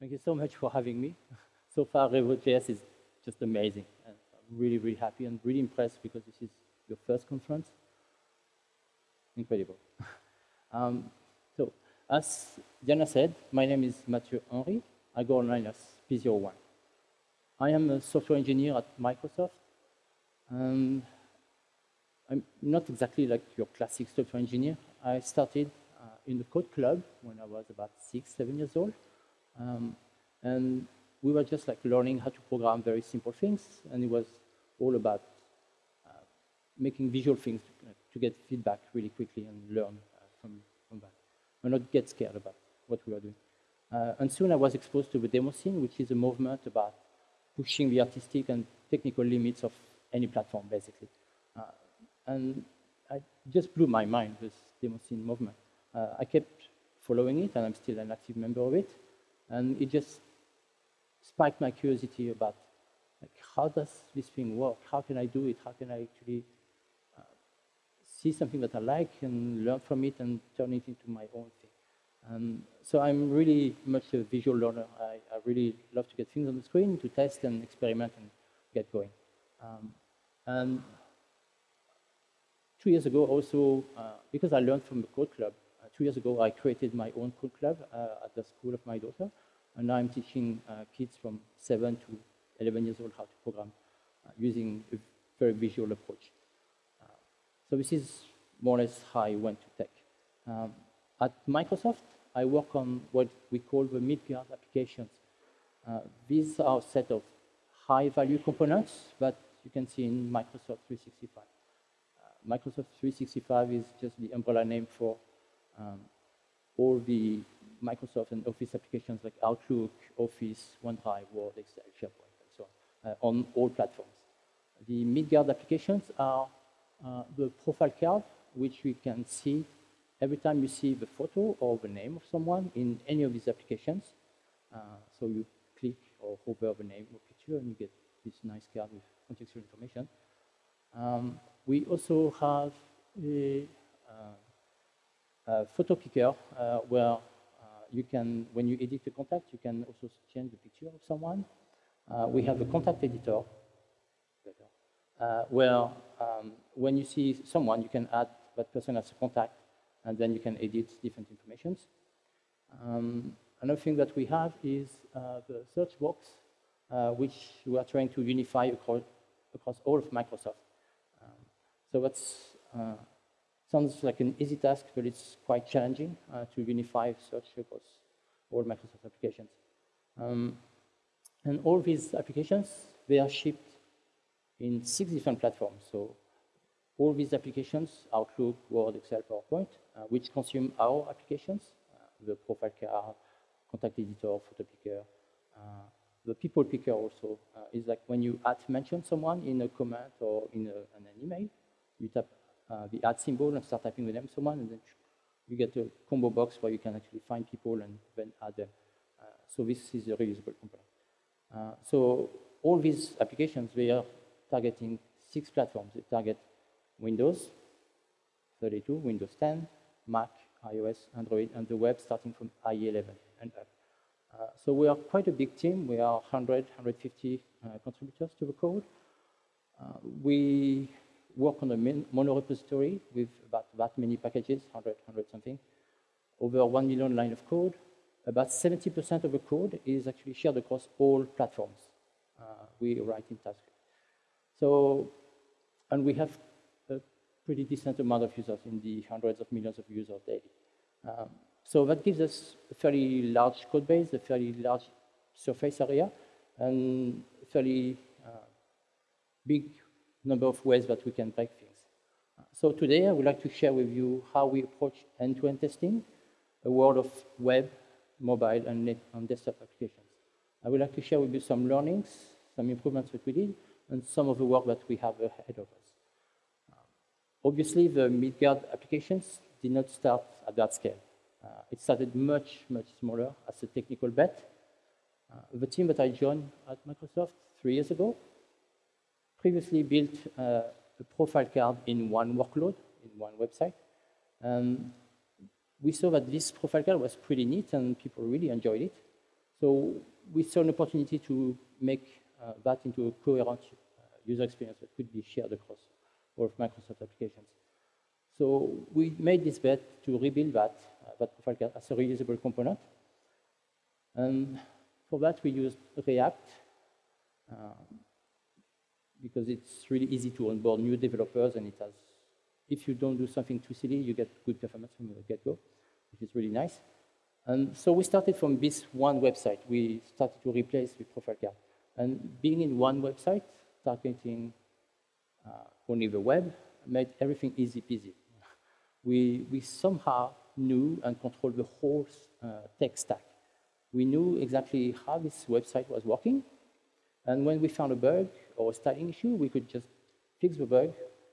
Thank you so much for having me. So far, Revo.js is just amazing. And I'm really, really happy and really impressed because this is your first conference. Incredible. um, so, as Diana said, my name is Mathieu Henry. I go online as P01. I am a software engineer at Microsoft. And I'm not exactly like your classic software engineer. I started uh, in the code club when I was about six, seven years old. Um, and we were just like learning how to program very simple things. And it was all about uh, making visual things to, uh, to, get feedback really quickly and learn uh, from, from that. And not get scared about what we were doing. Uh, and soon I was exposed to the demo scene, which is a movement about pushing the artistic and technical limits of any platform, basically. Uh, and I just blew my mind, this demo scene movement. Uh, I kept following it, and I'm still an active member of it. And it just spiked my curiosity about like, how does this thing work? How can I do it? How can I actually uh, see something that I like and learn from it and turn it into my own thing? Um, so I'm really much a visual learner. I, I, really love to get things on the screen, to test and experiment and get going. Um, and two years ago also, uh, because I learned from the code club, two years ago I created my own code club uh, at the school of my daughter. And now I'm teaching uh, kids from 7 to 11 years old how to program uh, using a very visual approach. So this is more or less how I went to tech. Um, at Microsoft, I work on what we call the Midgard applications. Uh, these are a set of high-value components that you can see in Microsoft 365. Uh, Microsoft 365 is just the umbrella name for um, all the Microsoft and Office applications like Outlook, Office, OneDrive, Word, Excel, SharePoint, and so on, uh, on all platforms. The Midgard applications are uh, the profile card, which we can see every time you see the photo or the name of someone in any of these applications. Uh, so you click or hover the name or picture and you get this nice card with contextual information. Um, we also have a, uh, photo picker uh, where uh, you can, when you edit a contact, you can also change the picture of someone. Uh, we have a contact editor uh, where um, when you see someone, you can add that person as a contact and then you can edit different informations. Um, another thing that we have is uh, the search box, uh, which we are trying to unify across, across all of Microsoft. Um, so that uh, sounds like an easy task, but it's quite challenging uh, to unify search across all Microsoft applications. Um, and all these applications, they are shipped in six different platforms. So all these applications, Outlook, Word, Excel, PowerPoint, uh, which consume our applications, uh, the profile card, contact editor, photo picker. Uh, the people picker also is like when you add mention someone in a comment or in, a, an email, you tap the add symbol and start typing the name of someone, and then you get a combo box where you can actually find people and then add them. Uh, so this is a reusable component. Uh, so all these applications, they are targeting six platforms. They target Windows 32, Windows 10, Mac, iOS, Android, and the web starting from IE11 and up. Uh, so we are quite a big team. We are 100, 150 uh, contributors to the code. Uh, we work on a mono repository with about that many packages, 100, 100 something, over 1 million line of code. About 70% of the code is actually shared across all platforms. Uh, we write in TypeScript. So, and we have a pretty decent amount of users in the hundreds of millions of users daily. Um, so that gives us a fairly large code base, a fairly large surface area, and fairly uh, big number of ways that we can break things. So today I would like to share with you how we approach end-to-end -end testing, a world of web, mobile, and, and desktop applications. I would like to share with you some learnings, some improvements that we did, and some of the work that we have ahead of us. Obviously, the Midgard applications did not start at that scale. Uh, it started much, much smaller as a technical bet. Uh, the team that I joined at Microsoft three years ago previously built uh, a profile card in one workload, in one website. And we saw that this profile card was pretty neat and people really enjoyed it. So we saw an opportunity to make uh, that into a coherent uh, user experience that could be shared across all of Microsoft applications. So we made this bet to rebuild that, uh, that profile card as a reusable component. And for that, we used React uh, because it's really easy to onboard new developers and it has, if you don't do something too silly, you get good performance from the get-go, which is really nice. And so we started from this one website. We started to replace the profile card. And being in one website, targeting uh, only the web, made everything easy peasy. We, we somehow knew and controlled the whole uh, tech stack. We knew exactly how this website was working. And when we found a bug or a styling issue, we could just fix the bug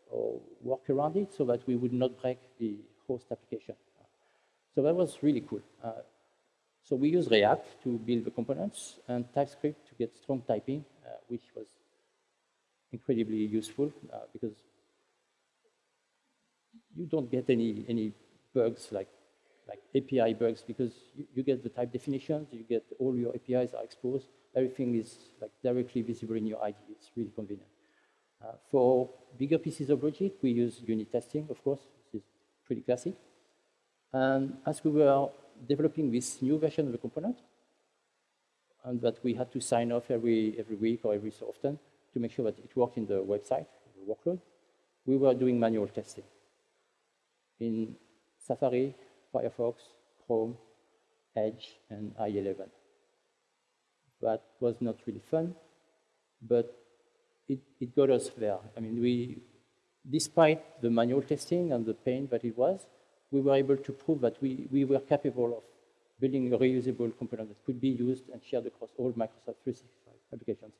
or work around it so that we would not break the host application. So that was really cool. Uh, so we use React to build the components and TypeScript to get strong typing, uh, which was incredibly useful uh, because you don't get any, any bugs like, like API bugs because you, you get the type definitions, you get all your APIs are exposed, everything is like directly visible in your IDE. It's really convenient. Uh, for bigger pieces of logic, we use unit testing, of course. This is pretty classic. And as we were developing this new version of the component, and that we had to sign off every, every week or every so often to make sure that it worked in the website, the workload, we were doing manual testing in Safari, Firefox, Chrome, Edge, and IE11. That was not really fun, but it, it got us there. I mean, we, despite the manual testing and the pain that it was, we were able to prove that we, we were capable of building a reusable component that could be used and shared across all Microsoft 365 applications.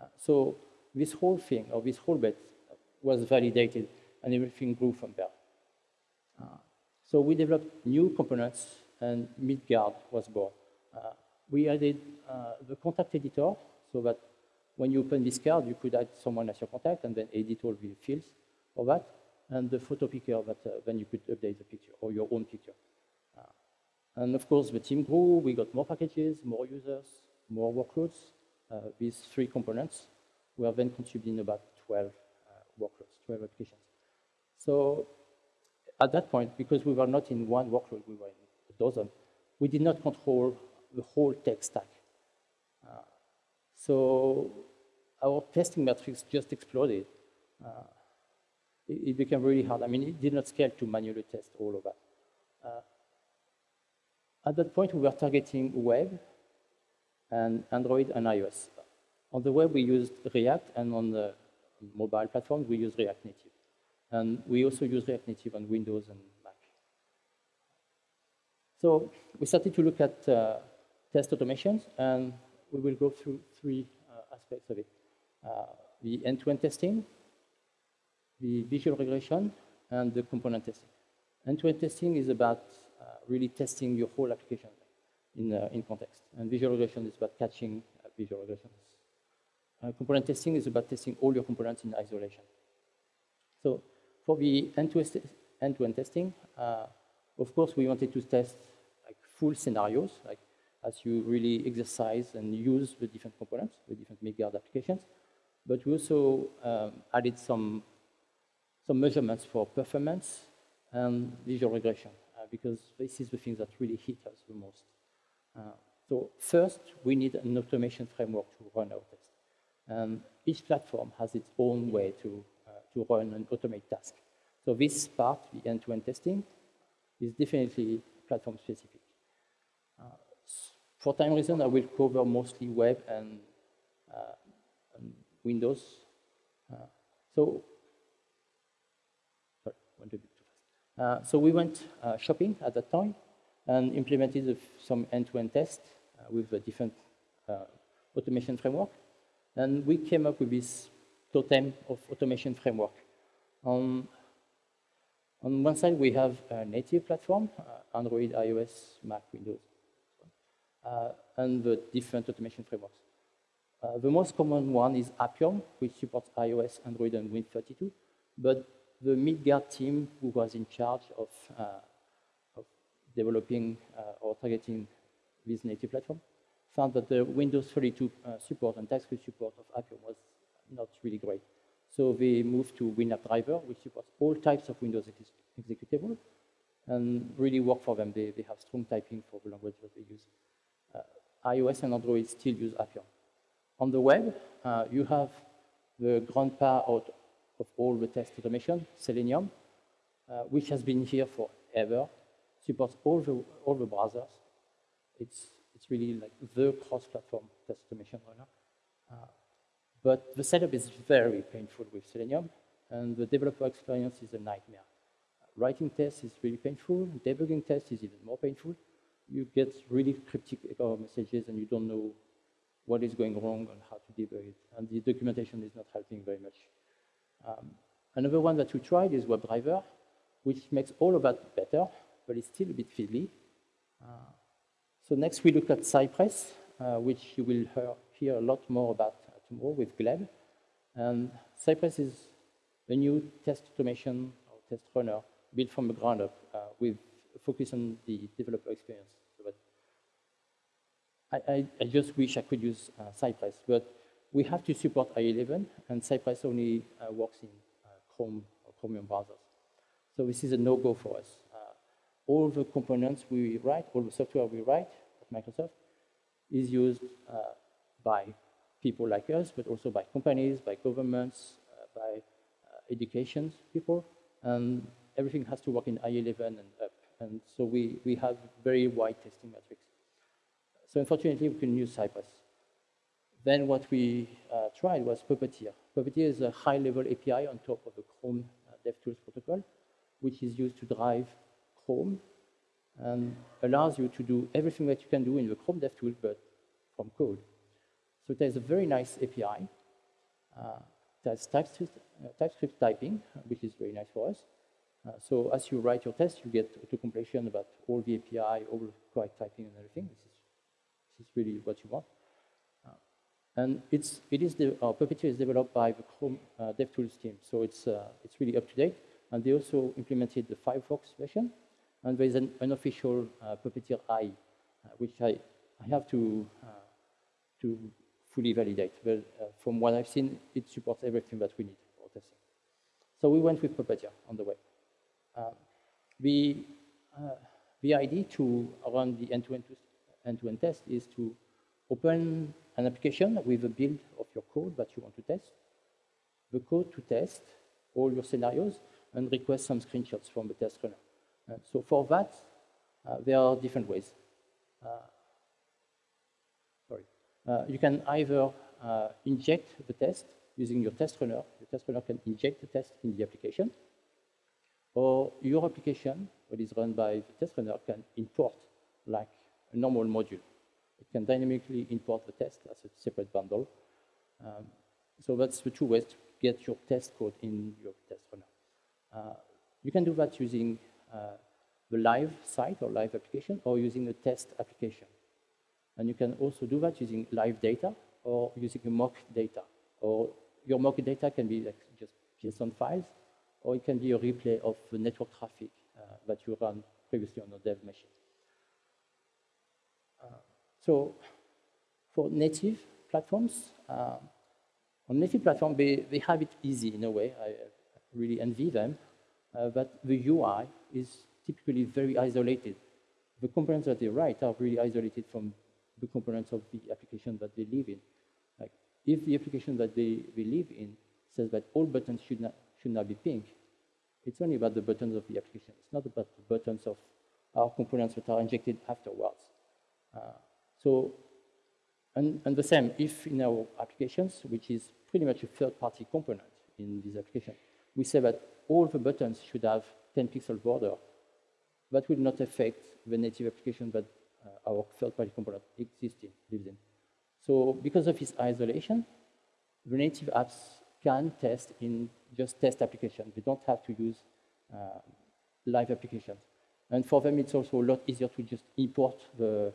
Uh, so this whole thing, or this whole bet, was validated, and everything grew from there. Uh, so we developed new components, and Midgard was born. Uh, we added uh, the contact editor, so that when you open this card, you could add someone as your contact, and then edit all the fields for that and the photo picker that uh, then you could update the picture or your own picture. Uh, and of course, the team grew. We got more packages, more users, more workloads. Uh, these three components were then contributing about 12 workloads, 12 applications. So at that point, because we were not in one workload, we were in a dozen, we did not control the whole tech stack. Uh, so our testing metrics just exploded. Uh, it, became really hard. I mean, it did not scale to manually test all of that. Uh, at that point, we were targeting web and Android and iOS. On the web, we used React, and on the mobile platforms, we use React Native. And we also use React Native on Windows and Mac. So we started to look at uh, test automations, and we will go through three uh, aspects of it. Uh, the end-to-end -end testing, the visual regression, and the component testing. End-to-end -end testing is about uh, really testing your whole application in, uh, in context. And visual regression is about catching visual regressions. Uh, component testing is about testing all your components in isolation. So for the end-to-end -end, testing, uh, of course, we wanted to test like full scenarios, like as you really exercise and use the different components, the different Midgard applications. But we also um, added some some measurements for performance and visual regression, uh, because this is the thing that really hit us the most. Uh, so first, we need an automation framework to run our tests. And each platform has its own way to, to run and automate tasks. So this part, the end-to-end -end testing, is definitely platform specific. Uh, for time reason, I will cover mostly web and, uh, and Windows. Uh, so went a bit too fast. Uh, so we went uh, shopping at that time and implemented some end-to-end tests uh, with a different automation framework. And we came up with this totem of automation framework. On, on one side, we have a native platform, uh, Android, iOS, Mac, Windows, uh, and the different automation frameworks. Uh, the most common one is Appium, which supports iOS, Android, and Win32. But the Midgard team who was in charge of, uh, of developing uh, or targeting this native platform found that the Windows 32 uh, support and TypeScript support of Appium was not really great. So they moved to WinAppDriver, which supports all types of Windows ex executable, and really work for them. They, they have strong typing for the language that they use. Uh, iOS and Android still use Appium. On the web, uh, you have the grandpa out of all the test automation, Selenium, uh, which has been here forever, supports all the, all the browsers. It's, it's really like the cross-platform test automation runner. Uh, but the setup is very painful with Selenium, and the developer experience is a nightmare. Writing tests is really painful, debugging tests is even more painful. You get really cryptic error messages and you don't know what is going wrong and how to debug it. And the documentation is not helping very much. Um, another one that we tried is WebDriver, which makes all of that better, but it's still a bit fiddly. Uh, so next we look at Cypress, uh, which you will hear, hear a lot more about tomorrow with Gleb. And Cypress is a new test automation or test runner built from the ground up uh, with focus on the developer experience. But I, I, I, just wish I could use uh, Cypress, but we have to support IE11, and Cypress only uh, works in uh, Chrome or Chromium browsers. So this is a no-go for us. Uh, all the components we write, all the software we write at Microsoft is used uh, by people like us, but also by companies, by governments, uh, by uh, education people. And everything has to work in IE11 and up. And so we, we have very wide testing metrics. So unfortunately, we can use Cypress. Then what we uh, tried was Puppeteer. Puppeteer is a high-level API on top of the Chrome uh, DevTools protocol, which is used to drive Chrome and allows you to do everything that you can do in the Chrome DevTools, but from code. So there's a very nice API. Uh, there's TypeScript, uh, TypeScript typing, which is very nice for us. Uh, so as you write your test, you get auto-completion about all the API, all the correct typing and everything. This is, this is really what you want. Uh, and it's, it is the, uh, Puppeteer is developed by the Chrome uh, DevTools team, so it's, uh, it's really up to date. And they also implemented the Firefox version, and there is an unofficial Puppeteer IE, which I, I have to, to fully validate. But uh, from what I've seen, it supports everything that we need for testing. So we went with Puppeteer on the way. Uh, the, uh, the idea to run the end-to-end -end, -end test is to open an application with a build of your code that you want to test, the code to test all your scenarios, and request some screenshots from the test runner. Uh, so for that, uh, there are different ways. Uh, you can either uh, inject the test using your test runner. The test runner can inject the test in the application, or your application, what is run by the test runner, can import like a normal module. It can dynamically import the test as a separate bundle. Um, so that's the two ways to get your test code in your test runner. Uh, you can do that using uh, the live site or live application or using a test application. And you can also do that using live data or using mock data. Or your mock data can be like just JSON files, or it can be a replay of the network traffic uh, that you ran previously on a dev machine. Uh, so for native platforms, uh, on native platform, they, they have it easy in a way. I really envy them. Uh, but the UI is typically very isolated. The components that they write are really isolated from the components of the application that they live in. Like if the application that they, live in says that all buttons should not, should not be pink, it's only about the buttons of the application. It's not about the buttons of our components that are injected afterwards. Uh, so, and, and the same, if in our applications, which is pretty much a third-party component in this application, we say that all the buttons should have 10 pixel border, that will not affect the native application that uh, our third-party component existing, in. So because of its isolation, the native apps can test in just test applications. They don't have to use uh, live applications. And for them, it's also a lot easier to just import the,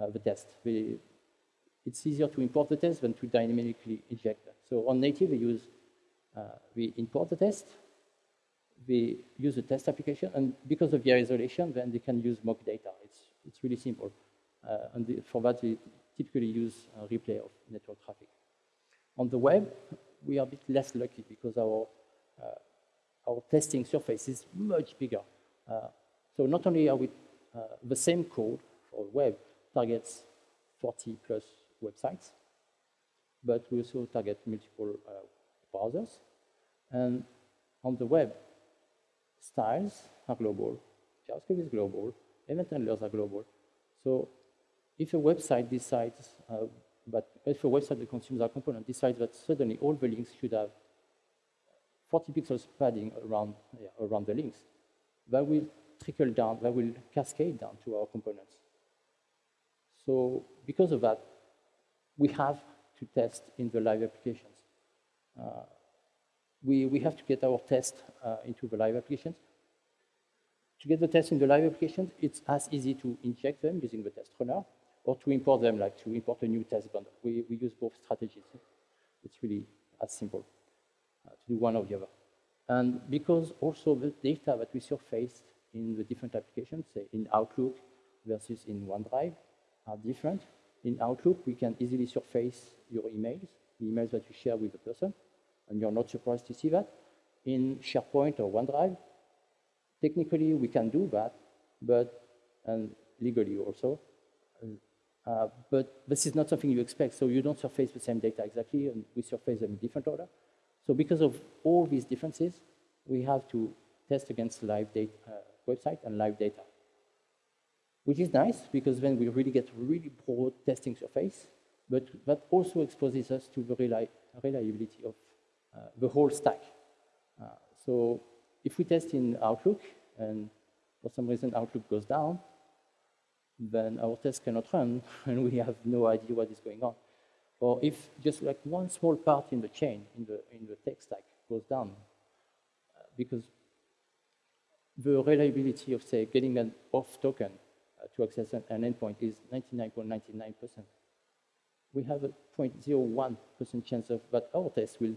uh, the test. They, it's easier to import the test than to dynamically inject. So on native, we use, uh, we import the test, we use a test application, and because of the isolation, then they can use mock data. It's it's really simple. Uh, and the, for that, we typically use a replay of network traffic. On the web, we are a bit less lucky because our, uh, our testing surface is much bigger. Uh, so not only are we uh, the same code for web targets 40 plus websites, but we also target multiple uh, browsers. And on the web, styles are global, JavaScript is global, event handlers are global. So if a website decides, uh, but if a website that consumes our component decides that suddenly all the links should have 40 pixels padding around, yeah, around the links, that will trickle down, that will cascade down to our components. So because of that, we have to test in the live applications. Uh, we, we have to get our test uh, into the live applications. To get the test in the live applications, it's as easy to inject them using the test runner or to import them, like to import a new test bundle. We, we use both strategies. It's really as simple uh, to do one or the other. And because also the data that we surfaced in the different applications, say in Outlook versus in OneDrive, are different. In Outlook, we can easily surface your emails, the emails that you share with the person, and you're not surprised to see that. In SharePoint or OneDrive, technically we can do that, but, and legally also, uh, but this is not something you expect, so you don't surface the same data exactly, and we surface them in different order. So because of all these differences, we have to test against live data, uh, website and live data which is nice because then we really get really broad testing surface, but that also exposes us to the reli reliability of uh, the whole stack. Uh, so if we test in Outlook and for some reason Outlook goes down, then our test cannot run and we have no idea what is going on. Or if just like one small part in the chain, in the, in the tech stack goes down, uh, because the reliability of, say, getting an auth token to access an, an endpoint is 99.99%. We have a 0.01% chance of that our test will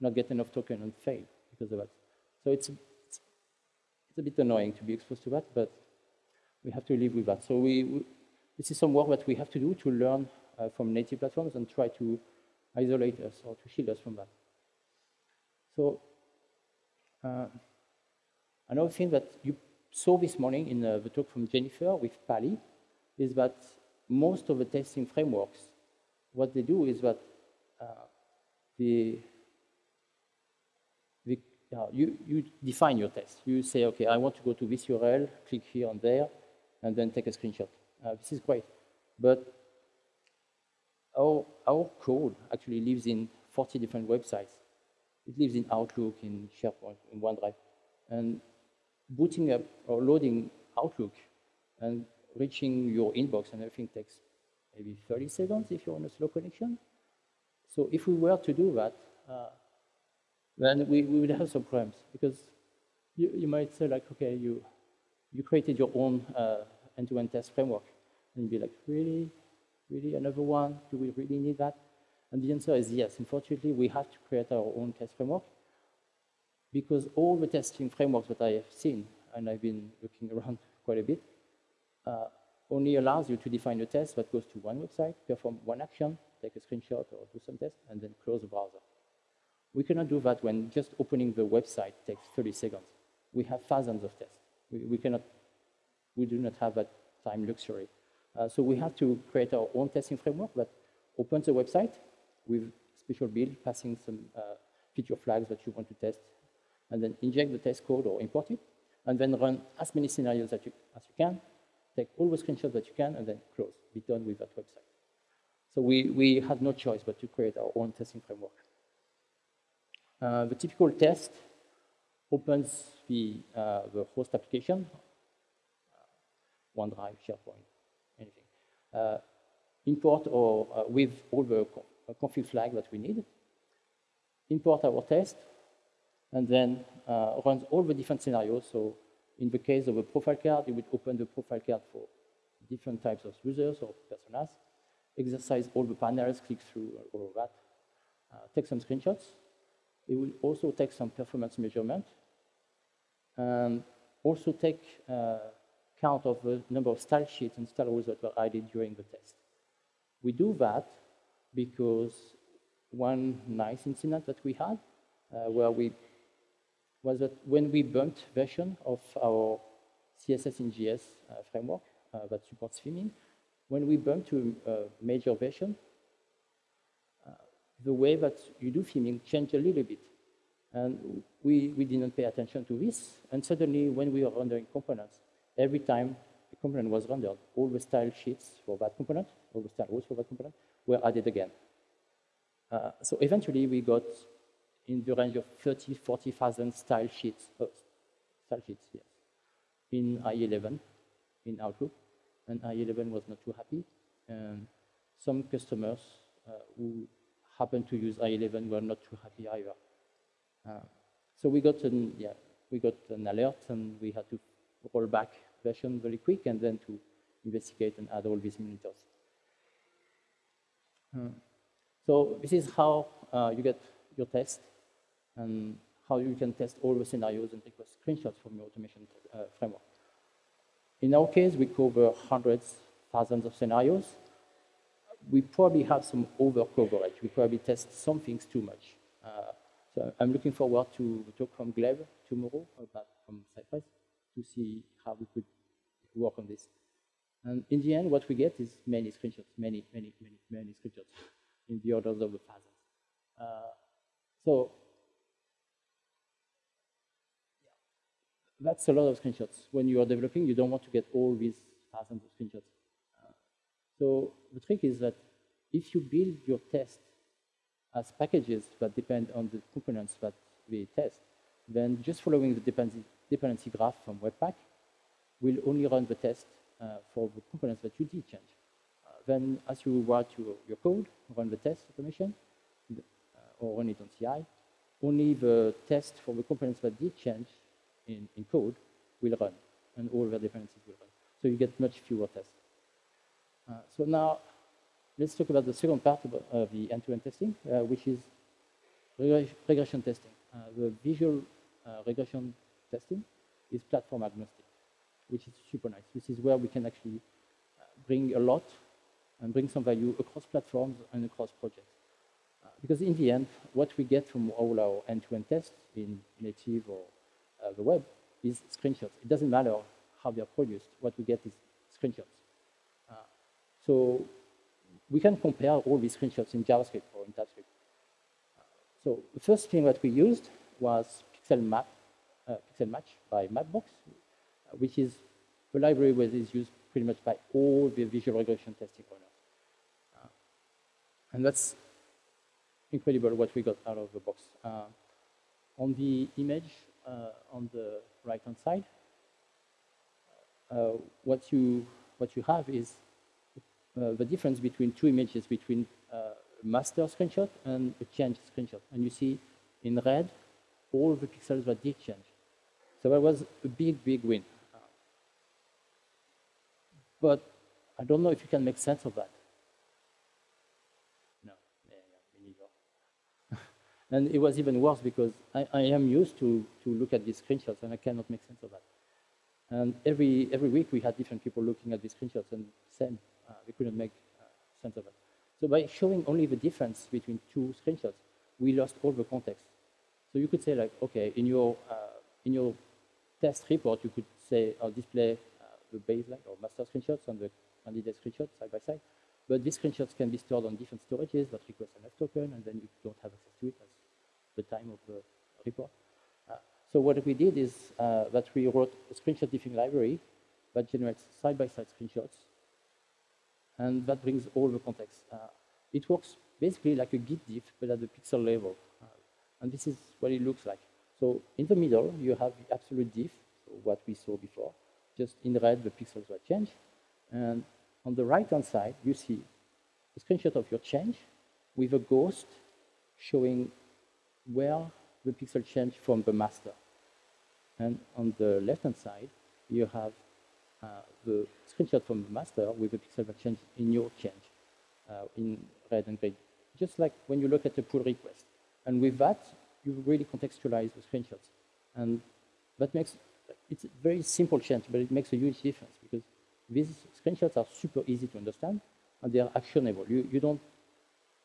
not get enough token and fail because of that. So it's, it's, it's a bit annoying to be exposed to that, but we have to live with that. So we, we this is some work that we have to do to learn uh, from native platforms and try to isolate us or to shield us from that. So uh, another thing that you saw this morning in uh, the talk from Jennifer with Pali is that most of the testing frameworks, what they do is that uh, the, uh, you, you define your test. You say, okay, I want to go to this URL, click here and there, and then take a screenshot. Uh, this is great. But our, our code actually lives in 40 different websites. It lives in Outlook, in SharePoint, in OneDrive. And booting up or loading Outlook and reaching your inbox and everything takes maybe 30 seconds if you're on a slow connection. So if we were to do that, uh, then we, we would have some problems because you, you might say like, okay, you, you created your own uh, end-to-end -end test framework and be like, really, really another one? Do we really need that? And the answer is yes. Unfortunately, we have to create our own test framework because all the testing frameworks that I have seen, and I've been looking around quite a bit, uh, only allows you to define a test that goes to one website, perform one action, take a screenshot or do some test, and then close the browser. We cannot do that when just opening the website takes 30 seconds. We have thousands of tests. We, we cannot, we do not have that time luxury. Uh, so we have to create our own testing framework that opens the website with special build, passing some uh, feature flags that you want to test and then inject the test code or import it, and then run as many scenarios as you, as you can, take all the screenshots that you can, and then close, be done with that website. So we, we had no choice but to create our own testing framework. Uh, the typical test opens the, uh, the host application, OneDrive, SharePoint, anything. Uh, import or with all the config flag that we need. Import our test, and then runs all the different scenarios. So in the case of a profile card, it would open the profile card for different types of users or personas, exercise all the panels, click through all of that, uh, take some screenshots. It will also take some performance measurement, and also take uh, count of the number of style sheets and style rules that were added during the test. We do that because one nice incident that we had uh, where we was that when we bumped version of our CSS in JS uh, framework uh, that supports theming, when we bumped to a major version, uh, the way that you do theming changed a little bit. And we, we didn't pay attention to this. And suddenly, when we were rendering components, every time a component was rendered, all the style sheets for that component, all the style rules for that component, were added again. Uh, so eventually, we got in the range of 30, 40,000 style sheets, oh, style sheets, yes, in IE11, in Outlook. And IE11 was not too happy. And some customers uh, who happened to use IE11 were not too happy either. Uh, so we got an, yeah, we got an alert and we had to roll back version very quick and then to investigate and add all these monitors. Uh, so this is how uh, you get your test and how you can test all the scenarios and request screenshots from your automation uh, framework. In our case, we cover hundreds, thousands of scenarios. We probably have some over coverage. We probably test some things too much. Uh, so I'm looking forward to talk from Gleb tomorrow about from Cypress to see how we could work on this. And in the end, what we get is many screenshots, many, many, many, many screenshots in the orders of the thousands. Uh, so that's a lot of screenshots. When you are developing, you don't want to get all these thousands of screenshots. So the trick is that if you build your test as packages that depend on the components that we test, then just following the dependency, dependency graph from Webpack will only run the test uh, for the components that you did change. Uh, then as you write your, your code, run the test automation, uh, or run it on CI, only the test for the components that did change in, in code will run, and all the dependencies will run. So you get much fewer tests. Uh, so now, let's talk about the second part of the end-to-end -end testing, uh, which is regression testing. Uh, the visual regression testing is platform agnostic, which is super nice. This is where we can actually bring a lot and bring some value across platforms and across projects. because in the end, what we get from all our end-to-end -end tests in native or uh, the web is screenshots. It doesn't matter how they are produced. What we get is screenshots. Uh, so we can compare all these screenshots in JavaScript or in TypeScript. Uh, so the first thing that we used was Pixel Map, uh, Pixel Match by Mapbox, uh, which is the library that is used pretty much by all the visual regression testing runners. Uh, and that's incredible what we got out of the box. on the image, uh, on the right-hand side, uh, what you what you have is uh, the difference between two images between a master screenshot and a change screenshot. And you see in red all the pixels that did change. So that was a big, big win. But I don't know if you can make sense of that. No. And it was even worse because I, I, am used to, to look at these screenshots and I cannot make sense of that. And every, every week we had different people looking at these screenshots and same, uh, we couldn't make uh, sense of it. So by showing only the difference between two screenshots, we lost all the context. So you could say like, okay, in your, uh, in your test report, you could say or display uh, the baseline or master screenshots and the candidate screenshots side by side. But these screenshots can be stored on different storages that request an F token, and then you don't have access to it at the time of the report. Uh, so what we did is uh, that we wrote a screenshot diffing library that generates side-by-side -side screenshots, and that brings all the context. Uh, it works basically like a git diff, but at the pixel level. Uh, and this is what it looks like. So in the middle, you have the absolute diff, so what we saw before. Just in red, the pixels were changed. And on the right-hand side, you see a screenshot of your change with a ghost showing where the pixel changed from the master. And on the left-hand side, you have the screenshot from the master with the pixel that changed in your change uh, in red and green. Just like when you look at a pull request. And with that, you really contextualize the screenshots. And that makes, it's a very simple change, but it makes a huge difference because these screenshots are super easy to understand, and they are actionable. You, you don't,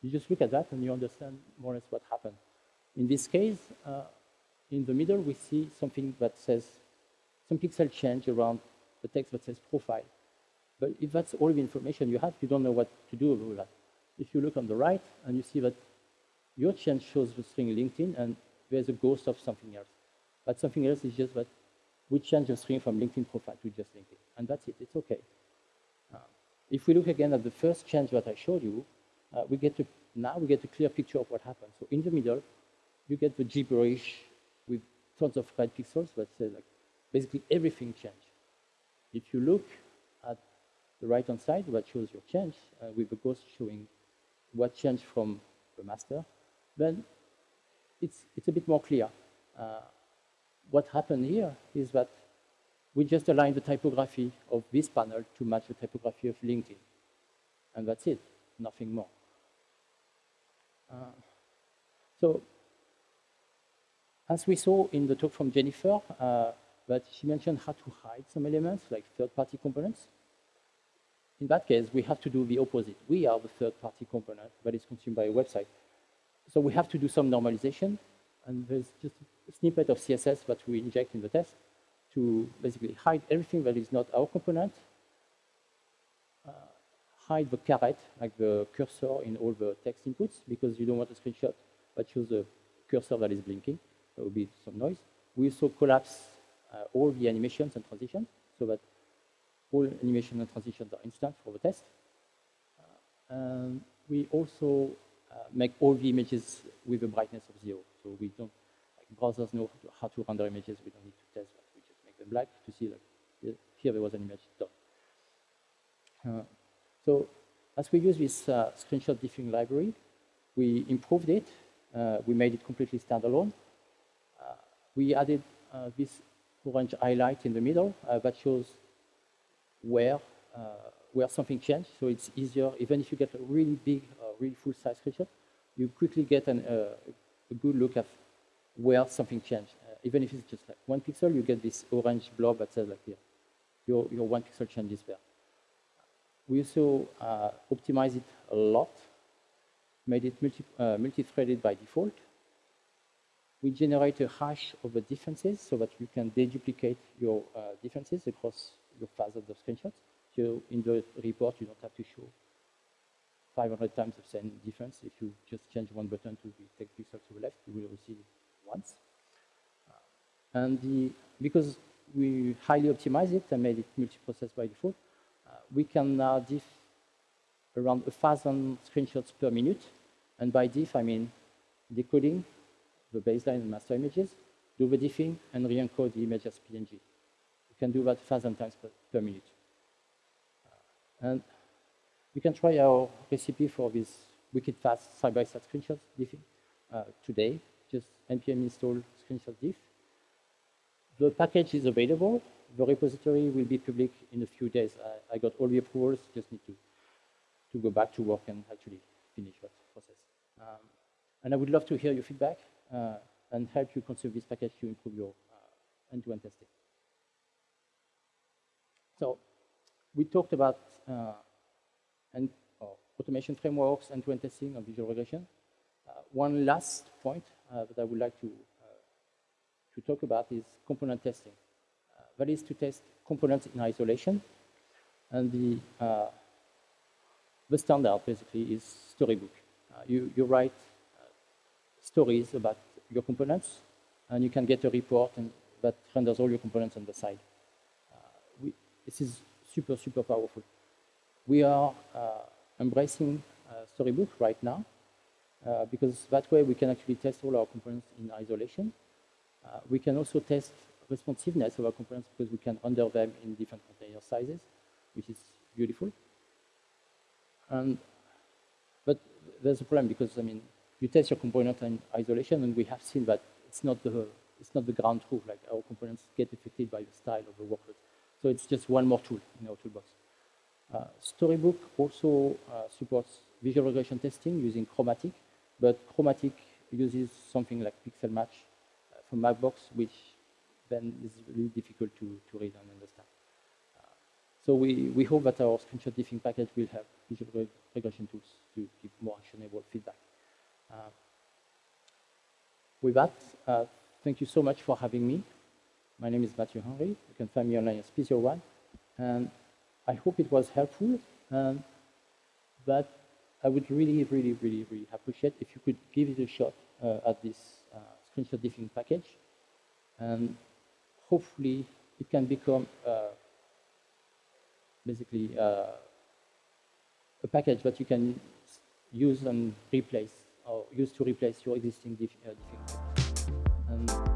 you just look at that and you understand more or less what happened. In this case, uh, in the middle, we see something that says, some pixel change around the text that says profile. But if that's all the information you have, you don't know what to do with that. If you look on the right and you see that your change shows the string LinkedIn and there's a ghost of something else. But something else is just that we change the string from LinkedIn profile to just LinkedIn. And that's it, it's okay. Uh, if we look again at the first change that I showed you, uh, we get to, now we get a clear picture of what happened. So in the middle, you get the gibberish with tons of red pixels that say like basically everything changed. If you look at the right-hand side, that shows your change, uh, with the ghost showing what changed from the master, then it's, it's a bit more clear. Uh, what happened here is that we just align the typography of this panel to match the typography of LinkedIn. And that's it, nothing more. Uh, so as we saw in the talk from Jennifer, uh, that she mentioned how to hide some elements like third-party components. In that case, we have to do the opposite. We are the third-party component that is consumed by a website. So we have to do some normalization, and there's just a snippet of CSS that we inject in the test to basically hide everything that is not our component, uh, hide the caret, like the cursor in all the text inputs, because you don't want a screenshot that shows a cursor that is blinking. There will be some noise. We also collapse all the animations and transitions so that all animation and transitions are instant for the test. Uh, and we also uh, make all the images with a brightness of zero. So we don't, like browsers know how to render images. We don't need to test that. We just make them black to see like here there was an image done. Uh, so as we use this uh, screenshot diffing library, we improved it. Uh, we made it completely standalone. Uh, we added uh, this orange highlight in the middle that shows where where something changed. So it's easier, even if you get a really big, really full-size screenshot, you quickly get an, a good look at where something changed. Uh, even if it's just like one pixel, you get this orange blob that says like here, your, your one pixel change is there. We also uh, optimize it a lot, made it multi, uh, multi-threaded by default. We generate a hash of the differences so that you can deduplicate your uh, differences across your thousands of the screenshots. So in the report, you don't have to show 500 times the same difference. If you just change one button to the text pixel to the left, you will receive once. Uh, and the, because we highly optimize it and made it multi-process by default, uh, we can now diff around a thousand screenshots per minute. And by diff, I mean decoding the baseline and master images, do the diffing, and re-encode the image as PNG. You can do that a thousand times per, per minute. Uh, and we can try our recipe for this wicked fast side-by-side screenshot diffing uh, today. Just npm install screenshot diff. The package is available. The repository will be public in a few days. I, I got all the approvals, just need to, to go back to work and actually finish that process. Um, and I would love to hear your feedback and help you consume this package to improve your uh, end-to-end -end testing. So we talked about uh, and uh, automation frameworks, end-to-end testing, and visual regression. Uh, one last point uh, that I would like to, to talk about is component testing. that is to test components in isolation. And the, the standard basically is storybook. you, you write stories about your components, and you can get a report and that renders all your components on the side. Uh, we, this is super, super powerful. We are uh, embracing uh, Storybook right now uh, because that way we can actually test all our components in isolation. we can also test responsiveness of our components because we can render them in different container sizes, which is beautiful. And, but there's a problem because, I mean, you test your component in isolation and we have seen that it's not the, it's not the ground truth, like our components get affected by the style of the workload. So it's just one more tool in our toolbox. Uh, Storybook also uh, supports visual regression testing using Chromatic, but Chromatic uses something like pixel match uh, from Mapbox, which then is really difficult to, to read and understand. So we, we hope that our screenshot diffing package will help visual regression tools to give more actionable feedback. Uh, with that, uh, thank you so much for having me. My name is Matthew Henry. You can find me online at Special And I hope it was helpful. And but I would really, really, really, really appreciate if you could give it a shot uh, at this uh, screenshot diffing package. And hopefully it can become uh, basically uh, a package that you can use and replace or used to replace your existing. Uh, diffing. And